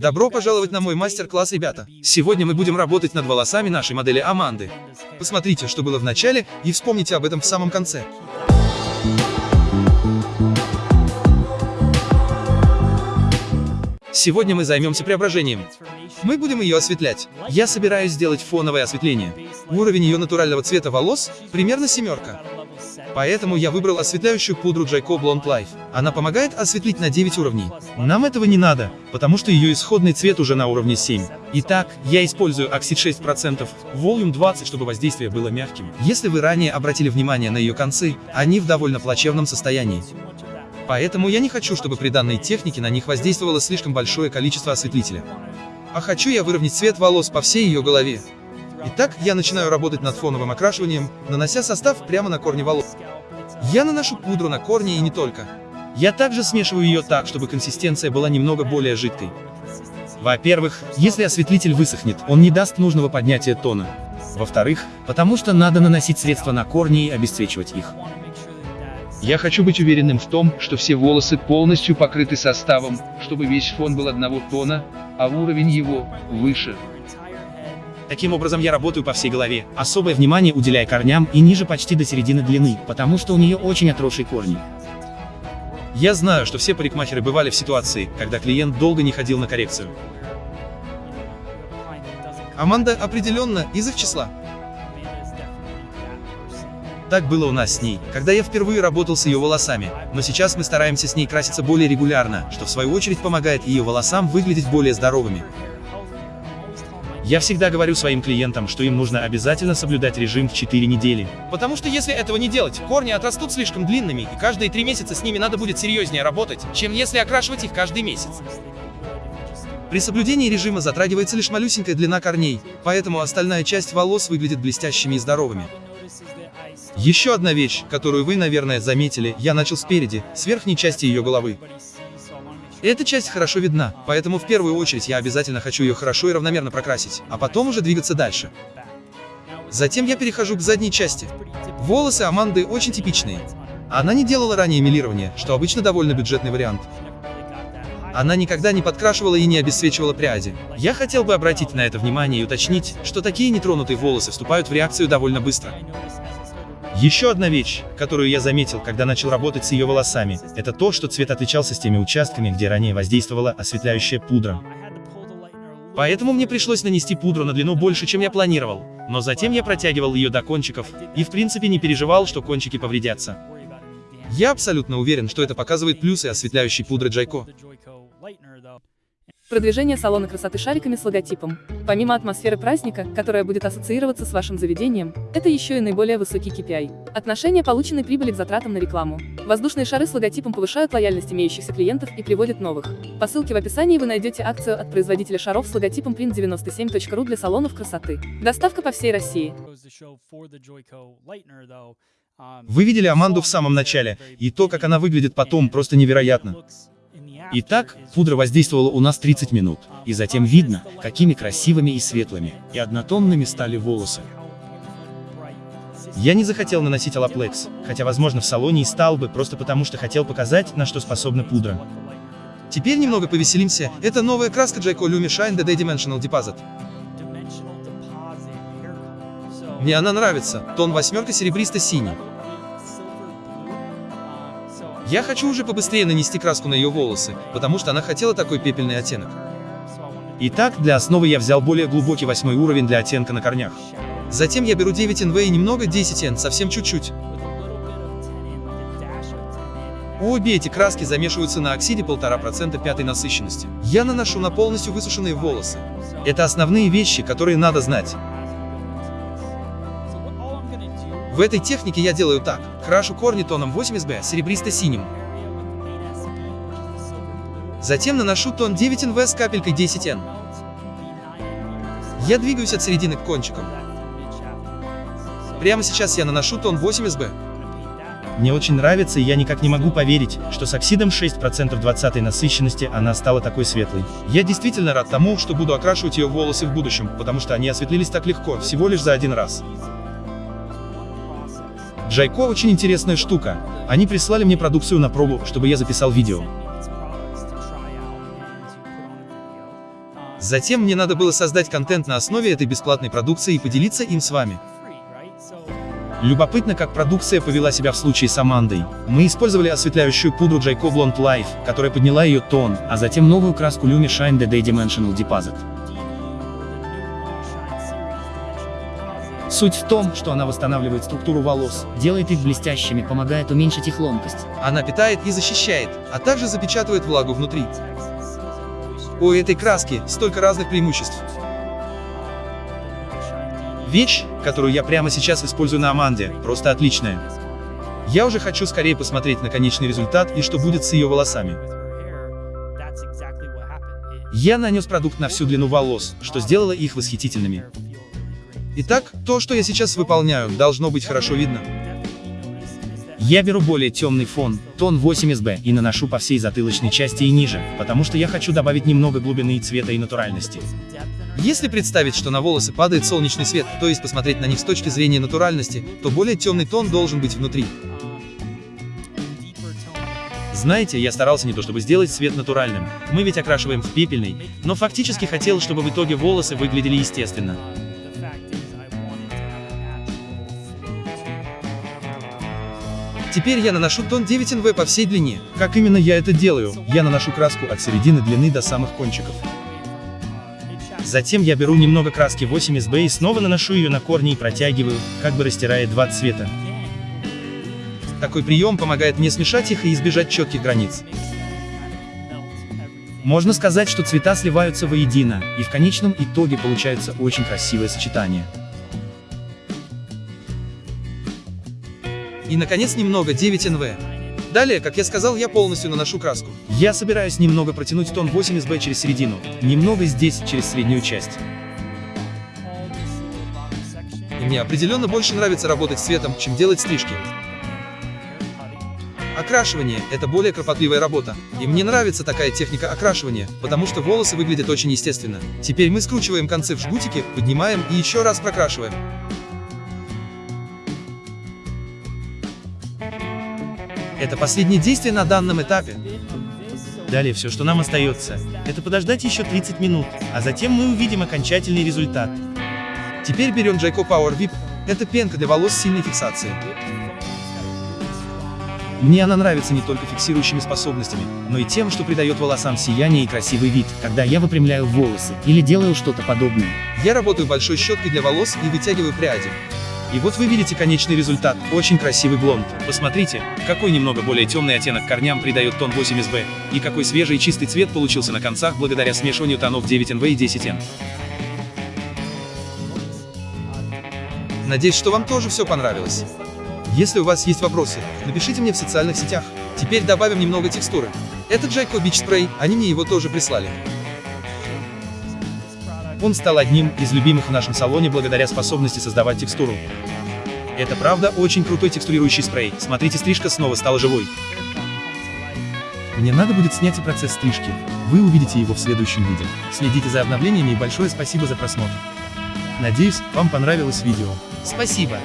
Добро пожаловать на мой мастер-класс, ребята! Сегодня мы будем работать над волосами нашей модели Аманды. Посмотрите, что было в начале, и вспомните об этом в самом конце. Сегодня мы займемся преображением. Мы будем ее осветлять. Я собираюсь сделать фоновое осветление. Уровень ее натурального цвета волос примерно семерка. Поэтому я выбрал осветляющую пудру Jayco Blonde Life. Она помогает осветлить на 9 уровней. Нам этого не надо, потому что ее исходный цвет уже на уровне 7. Итак, я использую оксид 6%, Volume 20, чтобы воздействие было мягким. Если вы ранее обратили внимание на ее концы, они в довольно плачевном состоянии. Поэтому я не хочу, чтобы при данной технике на них воздействовало слишком большое количество осветлителя. А хочу я выровнять цвет волос по всей ее голове. Итак, я начинаю работать над фоновым окрашиванием, нанося состав прямо на корни волос. Я наношу пудру на корни и не только. Я также смешиваю ее так, чтобы консистенция была немного более жидкой. Во-первых, если осветлитель высохнет, он не даст нужного поднятия тона. Во-вторых, потому что надо наносить средства на корни и обесцвечивать их. Я хочу быть уверенным в том, что все волосы полностью покрыты составом, чтобы весь фон был одного тона, а уровень его выше. Таким образом я работаю по всей голове, особое внимание уделяя корням и ниже почти до середины длины, потому что у нее очень отросшие корни. Я знаю, что все парикмахеры бывали в ситуации, когда клиент долго не ходил на коррекцию. Аманда определенно из их числа. Так было у нас с ней, когда я впервые работал с ее волосами, но сейчас мы стараемся с ней краситься более регулярно, что в свою очередь помогает ее волосам выглядеть более здоровыми. Я всегда говорю своим клиентам, что им нужно обязательно соблюдать режим в 4 недели. Потому что если этого не делать, корни отрастут слишком длинными, и каждые 3 месяца с ними надо будет серьезнее работать, чем если окрашивать их каждый месяц. При соблюдении режима затрагивается лишь малюсенькая длина корней, поэтому остальная часть волос выглядит блестящими и здоровыми. Еще одна вещь, которую вы, наверное, заметили, я начал спереди, с верхней части ее головы. Эта часть хорошо видна, поэтому в первую очередь я обязательно хочу ее хорошо и равномерно прокрасить, а потом уже двигаться дальше. Затем я перехожу к задней части. Волосы Аманды очень типичные. Она не делала ранее милирование, что обычно довольно бюджетный вариант. Она никогда не подкрашивала и не обесцвечивала пряди. Я хотел бы обратить на это внимание и уточнить, что такие нетронутые волосы вступают в реакцию довольно быстро. Еще одна вещь, которую я заметил, когда начал работать с ее волосами, это то, что цвет отличался с теми участками, где ранее воздействовала осветляющая пудра. Поэтому мне пришлось нанести пудру на длину больше, чем я планировал, но затем я протягивал ее до кончиков, и в принципе не переживал, что кончики повредятся. Я абсолютно уверен, что это показывает плюсы осветляющей пудры Джайко. Продвижение салона красоты шариками с логотипом. Помимо атмосферы праздника, которая будет ассоциироваться с вашим заведением, это еще и наиболее высокий KPI. Отношение полученной прибыли к затратам на рекламу. Воздушные шары с логотипом повышают лояльность имеющихся клиентов и приводят новых. По ссылке в описании вы найдете акцию от производителя шаров с логотипом print97.ru для салонов красоты. Доставка по всей России. Вы видели Аманду в самом начале, и то, как она выглядит потом, просто невероятно. Итак, пудра воздействовала у нас 30 минут, и затем видно, какими красивыми и светлыми, и однотонными стали волосы. Я не захотел наносить алаплекс, хотя возможно в салоне и стал бы, просто потому что хотел показать, на что способна пудра. Теперь немного повеселимся, это новая краска Jayco Lumi Shine DD Dimensional Deposit. Мне она нравится, тон восьмерка серебристо-синий. Я хочу уже побыстрее нанести краску на ее волосы, потому что она хотела такой пепельный оттенок. Итак, для основы я взял более глубокий восьмой уровень для оттенка на корнях. Затем я беру 9 NV и немного 10 N, совсем чуть-чуть. Обе эти краски замешиваются на оксиде 1,5% пятой насыщенности. Я наношу на полностью высушенные волосы. Это основные вещи, которые надо знать. В этой технике я делаю так. Крашу корни тоном 80B серебристо-синим. Затем наношу тон 9NV с капелькой 10N. Я двигаюсь от середины к кончикам. Прямо сейчас я наношу тон 8SB. Мне очень нравится и я никак не могу поверить, что с оксидом 6% 20 насыщенности она стала такой светлой. Я действительно рад тому, что буду окрашивать ее волосы в будущем, потому что они осветлились так легко, всего лишь за один раз. Джайко очень интересная штука. Они прислали мне продукцию на пробу, чтобы я записал видео. Затем мне надо было создать контент на основе этой бесплатной продукции и поделиться им с вами. Любопытно, как продукция повела себя в случае с Амандой. Мы использовали осветляющую пудру Jayco Blonde Life, которая подняла ее тон, а затем новую краску Lumi Shine DD Dimensional Deposit. Суть в том, что она восстанавливает структуру волос, делает их блестящими, помогает уменьшить их ломкость. Она питает и защищает, а также запечатывает влагу внутри. У этой краски столько разных преимуществ. Вещь, которую я прямо сейчас использую на Аманде, просто отличная. Я уже хочу скорее посмотреть на конечный результат и что будет с ее волосами. Я нанес продукт на всю длину волос, что сделало их восхитительными. Итак, то, что я сейчас выполняю, должно быть хорошо видно. Я беру более темный фон, тон 8SB, и наношу по всей затылочной части и ниже, потому что я хочу добавить немного глубины и цвета и натуральности. Если представить, что на волосы падает солнечный свет, то есть посмотреть на них с точки зрения натуральности, то более темный тон должен быть внутри. Знаете, я старался не то чтобы сделать цвет натуральным, мы ведь окрашиваем в пепельный, но фактически хотел, чтобы в итоге волосы выглядели естественно. Теперь я наношу тон 9NV по всей длине. Как именно я это делаю? Я наношу краску от середины длины до самых кончиков. Затем я беру немного краски 8SB и снова наношу ее на корни и протягиваю, как бы растирая два цвета. Такой прием помогает мне смешать их и избежать четких границ. Можно сказать, что цвета сливаются воедино, и в конечном итоге получается очень красивое сочетание. И наконец немного 9NV. Далее, как я сказал, я полностью наношу краску. Я собираюсь немного протянуть тон 8SB через середину, немного здесь, через среднюю часть. И мне определенно больше нравится работать с цветом, чем делать стрижки. Окрашивание – это более кропотливая работа. И мне нравится такая техника окрашивания, потому что волосы выглядят очень естественно. Теперь мы скручиваем концы в жгутики, поднимаем и еще раз прокрашиваем. Это последнее действие на данном этапе. Далее все, что нам остается, это подождать еще 30 минут, а затем мы увидим окончательный результат. Теперь берем Jayco Power VIP. Это пенка для волос с сильной фиксацией. Мне она нравится не только фиксирующими способностями, но и тем, что придает волосам сияние и красивый вид, когда я выпрямляю волосы или делаю что-то подобное. Я работаю большой щеткой для волос и вытягиваю пряди. И вот вы видите конечный результат, очень красивый блонд. Посмотрите, какой немного более темный оттенок корням придает тон 8SB, и какой свежий и чистый цвет получился на концах благодаря смешиванию тонов 9NV и 10N. Надеюсь, что вам тоже все понравилось. Если у вас есть вопросы, напишите мне в социальных сетях. Теперь добавим немного текстуры. Это Jayco Beach Spray, они мне его тоже прислали. Он стал одним из любимых в нашем салоне благодаря способности создавать текстуру. Это правда очень крутой текстурирующий спрей. Смотрите, стрижка снова стала живой. Мне надо будет снять и процесс стрижки. Вы увидите его в следующем видео. Следите за обновлениями и большое спасибо за просмотр. Надеюсь, вам понравилось видео. Спасибо.